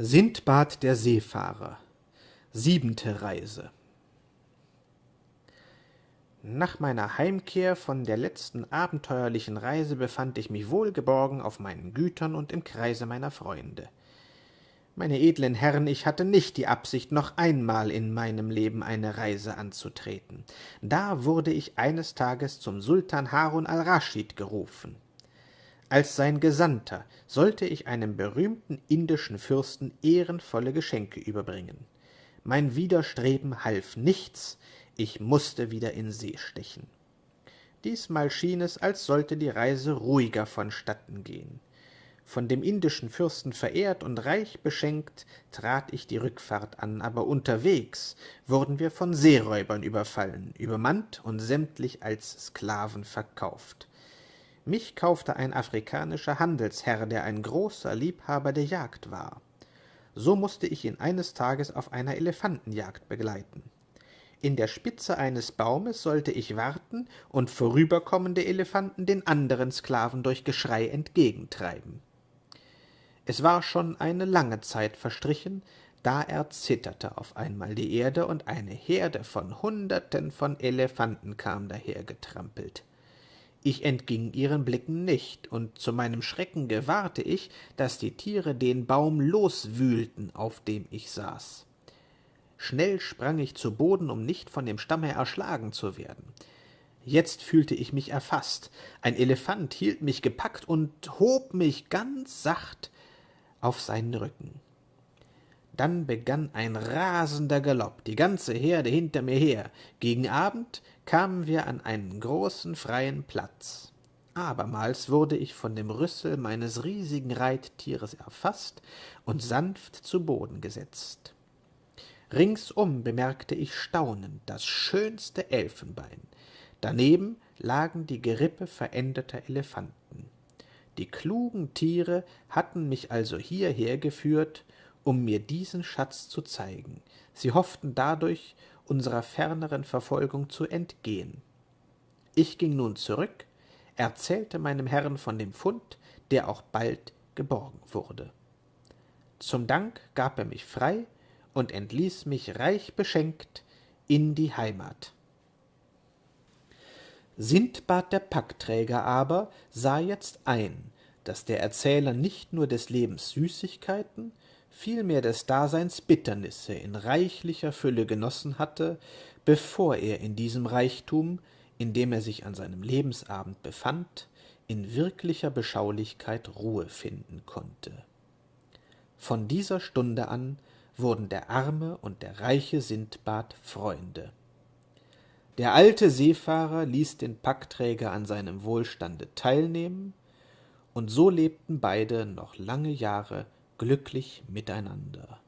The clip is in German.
Sindbad der Seefahrer Siebente Reise Nach meiner Heimkehr von der letzten abenteuerlichen Reise befand ich mich wohlgeborgen auf meinen Gütern und im Kreise meiner Freunde. Meine edlen Herren, ich hatte nicht die Absicht, noch einmal in meinem Leben eine Reise anzutreten. Da wurde ich eines Tages zum Sultan Harun al-Raschid gerufen. Als sein Gesandter sollte ich einem berühmten indischen Fürsten ehrenvolle Geschenke überbringen. Mein Widerstreben half nichts, ich musste wieder in See stechen. Diesmal schien es, als sollte die Reise ruhiger vonstatten gehen. Von dem indischen Fürsten verehrt und reich beschenkt, trat ich die Rückfahrt an, aber unterwegs wurden wir von Seeräubern überfallen, übermannt und sämtlich als Sklaven verkauft. Mich kaufte ein afrikanischer Handelsherr, der ein großer Liebhaber der Jagd war. So musste ich ihn eines Tages auf einer Elefantenjagd begleiten. In der Spitze eines Baumes sollte ich warten und vorüberkommende Elefanten den anderen Sklaven durch Geschrei entgegentreiben. Es war schon eine lange Zeit verstrichen, da erzitterte auf einmal die Erde und eine Herde von Hunderten von Elefanten kam dahergetrampelt. Ich entging ihren Blicken nicht, und zu meinem Schrecken gewahrte ich, dass die Tiere den Baum loswühlten, auf dem ich saß. Schnell sprang ich zu Boden, um nicht von dem Stamme erschlagen zu werden. Jetzt fühlte ich mich erfasst. Ein Elefant hielt mich gepackt und hob mich ganz sacht auf seinen Rücken. Dann begann ein rasender Galopp, die ganze Herde hinter mir her. Gegen Abend kamen wir an einen großen freien Platz. Abermals wurde ich von dem Rüssel meines riesigen Reittieres erfasst und sanft zu Boden gesetzt. Ringsum bemerkte ich staunend das schönste Elfenbein. Daneben lagen die Gerippe veränderter Elefanten. Die klugen Tiere hatten mich also hierher geführt, um mir diesen Schatz zu zeigen. Sie hofften dadurch, unserer ferneren Verfolgung zu entgehen. Ich ging nun zurück, erzählte meinem Herrn von dem Fund, der auch bald geborgen wurde. Zum Dank gab er mich frei und entließ mich reich beschenkt in die Heimat. Sindbad der Packträger aber sah jetzt ein, dass der Erzähler nicht nur des Lebens Süßigkeiten, vielmehr des Daseins Bitternisse in reichlicher Fülle genossen hatte, bevor er in diesem Reichtum, in dem er sich an seinem Lebensabend befand, in wirklicher Beschaulichkeit Ruhe finden konnte. Von dieser Stunde an wurden der arme und der reiche Sindbad Freunde. Der alte Seefahrer ließ den Packträger an seinem Wohlstande teilnehmen, und so lebten beide noch lange Jahre glücklich miteinander